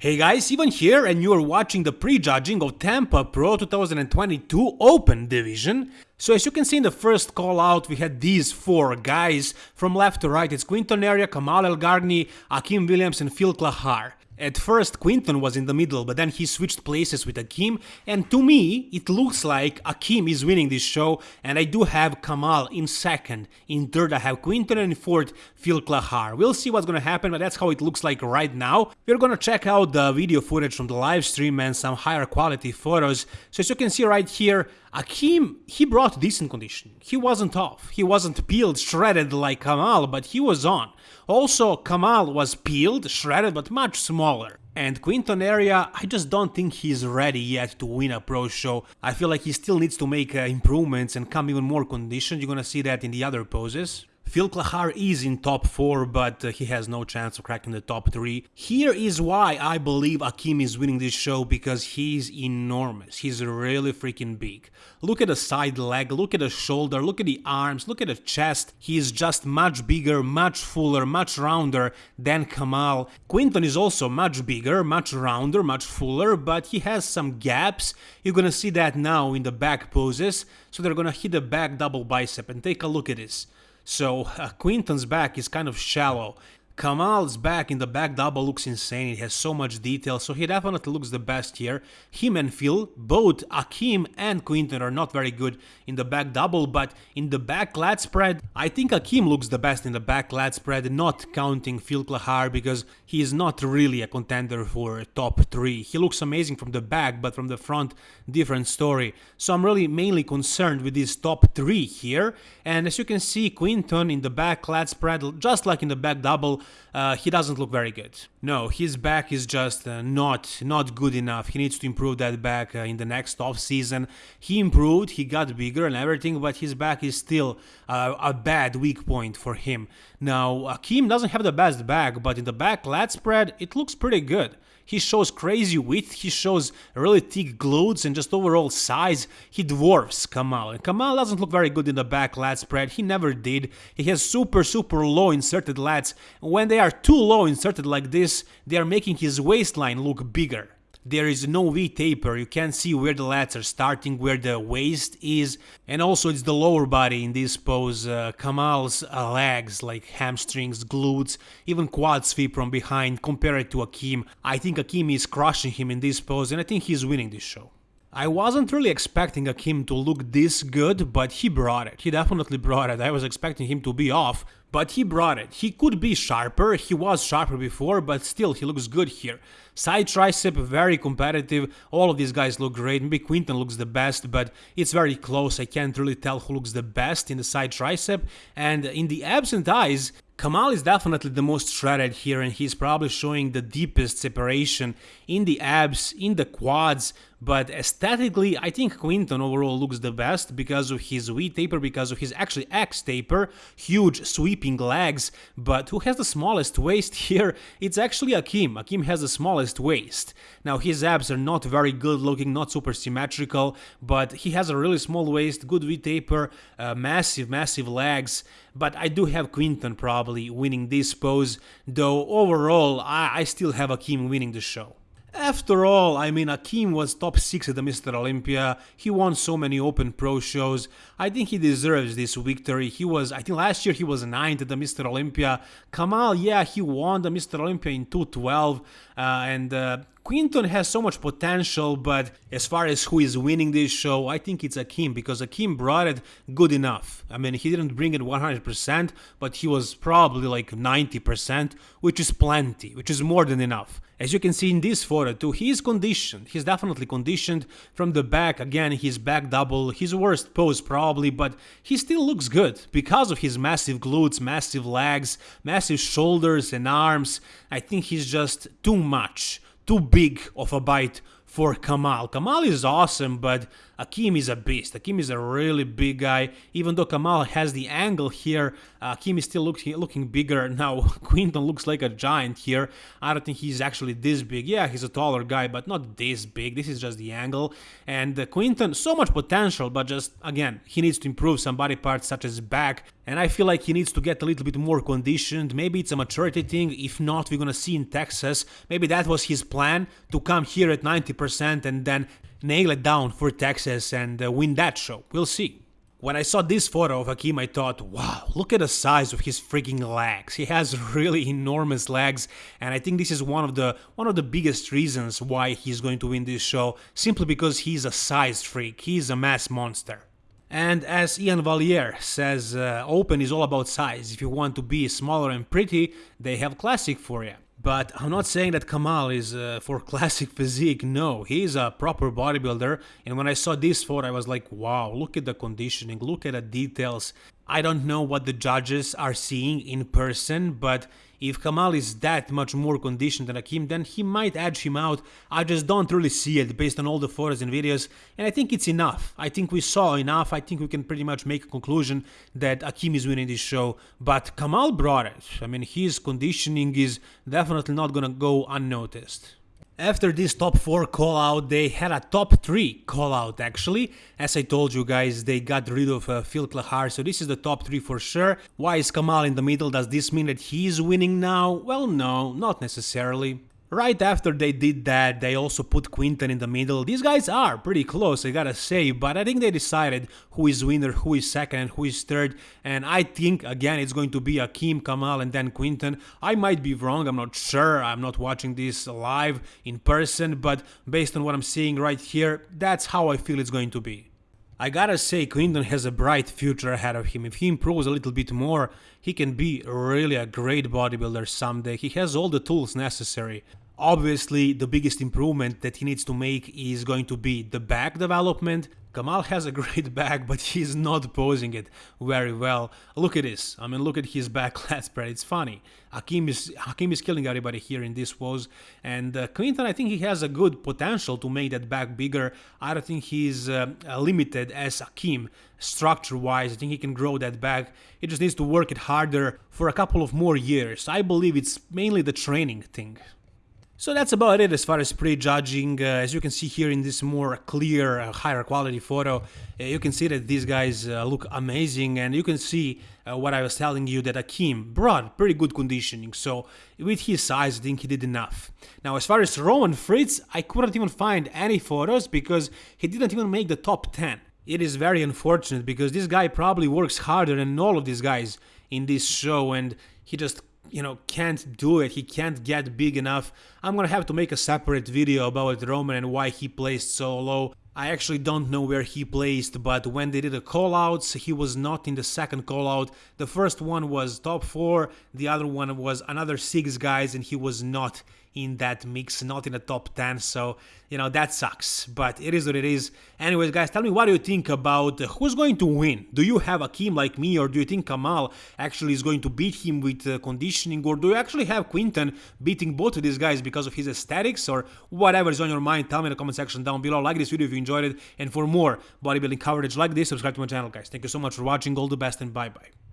Hey guys, Ivan here and you are watching the pre-judging of Tampa Pro 2022 Open Division. So as you can see in the first call out we had these four guys from left to right. It's Quinton Eriya, Kamal Elgargni, Akim Williams and Phil Clahar. At first Quinton was in the middle, but then he switched places with Akim, and to me it looks like Akim is winning this show, and I do have Kamal in second. In third I have Quinton, and in fourth Phil Clahar. We'll see what's gonna happen, but that's how it looks like right now. We're gonna check out the video footage from the live stream and some higher quality photos. So as you can see right here, Akim, he brought decent condition. He wasn't off. He wasn't peeled, shredded like Kamal, but he was on. Also, Kamal was peeled, shredded, but much smaller. And Quinton Eriya, I just don't think he's ready yet to win a pro show. I feel like he still needs to make uh, improvements and come even more conditioned. You're gonna see that in the other poses. Phil Clahar is in top 4, but uh, he has no chance of cracking the top 3. Here is why I believe Akim is winning this show, because he's enormous. He's really freaking big. Look at the side leg, look at the shoulder, look at the arms, look at the chest. He is just much bigger, much fuller, much rounder than Kamal. Quinton is also much bigger, much rounder, much fuller, but he has some gaps. You're gonna see that now in the back poses. So they're gonna hit the back double bicep and take a look at this. So uh, Quinton's back is kind of shallow. Kamal's back in the back double looks insane, it has so much detail, so he definitely looks the best here. Him and Phil, both Akim and Quinton are not very good in the back double, but in the back lat spread, I think Akim looks the best in the back lat spread, not counting Phil Clahar, because he is not really a contender for top 3. He looks amazing from the back, but from the front, different story. So I'm really mainly concerned with these top 3 here, and as you can see, Quinton in the back lat spread, just like in the back double, uh, he doesn't look very good. No, his back is just uh, not not good enough. He needs to improve that back uh, in the next off season. He improved, he got bigger and everything, but his back is still uh, a bad weak point for him. Now, Akim doesn't have the best back, but in the back lat spread, it looks pretty good. He shows crazy width, he shows really thick glutes and just overall size. He dwarfs Kamal. And Kamal doesn't look very good in the back lat spread, he never did. He has super super low inserted lats. When they are too low inserted like this, they are making his waistline look bigger there is no V taper, you can't see where the lats are starting, where the waist is, and also it's the lower body in this pose, uh, Kamal's uh, legs like hamstrings, glutes, even quad sweep from behind compared to Akim. I think Akim is crushing him in this pose and I think he's winning this show. I wasn't really expecting Akim to look this good, but he brought it. He definitely brought it. I was expecting him to be off, but he brought it. He could be sharper, he was sharper before, but still he looks good here. Side tricep, very competitive, all of these guys look great, maybe Quinton looks the best, but it's very close, I can't really tell who looks the best in the side tricep, and in the abs and thighs, Kamal is definitely the most shredded here and he's probably showing the deepest separation in the abs, in the quads, but aesthetically I think Quinton overall looks the best because of his V taper, because of his actually X taper, huge sweeping legs, but who has the smallest waist here? It's actually Akim, Akim has the smallest waist. Now his abs are not very good looking, not super symmetrical, but he has a really small waist, good V taper, uh, massive, massive legs, but I do have Quinton probably winning this pose, though overall I, I still have Akim winning the show. After all, I mean, Akim was top 6 at the Mr. Olympia, he won so many Open Pro shows, I think he deserves this victory. He was, I think last year he was 9th at the Mr. Olympia. Kamal, yeah, he won the Mr. Olympia in 212, uh, and uh, Quinton has so much potential, but as far as who is winning this show, I think it's Akim because Akim brought it good enough. I mean, he didn't bring it 100%, but he was probably like 90%, which is plenty, which is more than enough. As you can see in this photo too, he is conditioned. He's definitely conditioned from the back. Again, his back double, his worst pose probably, but he still looks good because of his massive glutes, massive legs, massive shoulders and arms. I think he's just too much too big of a bite for Kamal. Kamal is awesome, but Akim is a beast. Akim is a really big guy. Even though Kamal has the angle here, uh, Akim is still looking looking bigger. Now, Quinton looks like a giant here. I don't think he's actually this big. Yeah, he's a taller guy, but not this big. This is just the angle. And uh, Quinton, so much potential, but just, again, he needs to improve some body parts such as back and I feel like he needs to get a little bit more conditioned. Maybe it's a maturity thing. If not, we're gonna see in Texas. Maybe that was his plan to come here at 90% and then nail it down for Texas and uh, win that show. We'll see. When I saw this photo of Hakeem, I thought, wow, look at the size of his freaking legs. He has really enormous legs, and I think this is one of the one of the biggest reasons why he's going to win this show, simply because he's a size freak. He's a mass monster. And as Iain Valliere says, uh, Open is all about size. If you want to be smaller and pretty, they have Classic for you. But I'm not saying that Kamal is uh, for classic physique, no, he's a proper bodybuilder. And when I saw this photo, I was like, wow, look at the conditioning, look at the details. I don't know what the judges are seeing in person, but if Kamal is that much more conditioned than Akim, then he might edge him out. I just don't really see it based on all the photos and videos, and I think it's enough. I think we saw enough. I think we can pretty much make a conclusion that Akim is winning this show, but Kamal brought it. I mean, his conditioning is definitely not gonna go unnoticed. After this top 4 call out, they had a top 3 call out actually. As I told you guys, they got rid of uh, Phil Clahar, so this is the top 3 for sure. Why is Kamal in the middle? Does this mean that he's winning now? Well, no, not necessarily. Right after they did that, they also put Quinton in the middle. These guys are pretty close, I gotta say, but I think they decided who is winner, who is second, and who is third. And I think, again, it's going to be Hakeem, Kamal, and then Quinton. I might be wrong, I'm not sure. I'm not watching this live in person, but based on what I'm seeing right here, that's how I feel it's going to be. I gotta say, Quinton has a bright future ahead of him. If he improves a little bit more, he can be really a great bodybuilder someday. He has all the tools necessary. Obviously, the biggest improvement that he needs to make is going to be the back development. Kamal has a great back, but he's not posing it very well. Look at this. I mean, look at his back lat spread. It's funny. Hakeem is Hakeem is killing everybody here in this pose, and uh, Quinton, I think he has a good potential to make that back bigger. I don't think he's uh, limited as Hakeem structure-wise. I think he can grow that back. He just needs to work it harder for a couple of more years. I believe it's mainly the training thing. So that's about it as far as prejudging. Uh, as you can see here in this more clear, uh, higher quality photo, uh, you can see that these guys uh, look amazing and you can see uh, what I was telling you that Hakeem brought pretty good conditioning. So with his size, I think he did enough. Now as far as Roman Fritz, I couldn't even find any photos because he didn't even make the top 10. It is very unfortunate because this guy probably works harder than all of these guys in this show and he just you know, can't do it. He can't get big enough. I'm gonna have to make a separate video about Roman and why he placed so low. I actually don't know where he placed, but when they did the callouts, he was not in the second callout. The first one was top 4, the other one was another 6 guys, and he was not in that mix, not in the top 10. So, you know, that sucks, but it is what it is. Anyways, guys, tell me what do you think about who's going to win? Do you have Hakeem like me, or do you think Kamal actually is going to beat him with uh, conditioning, or do you actually have Quinton beating both of these guys because of his aesthetics, or whatever is on your mind? Tell me in the comment section down below. Like this video if you enjoyed it, and for more bodybuilding coverage like this, subscribe to my channel, guys. Thank you so much for watching. All the best, and bye-bye.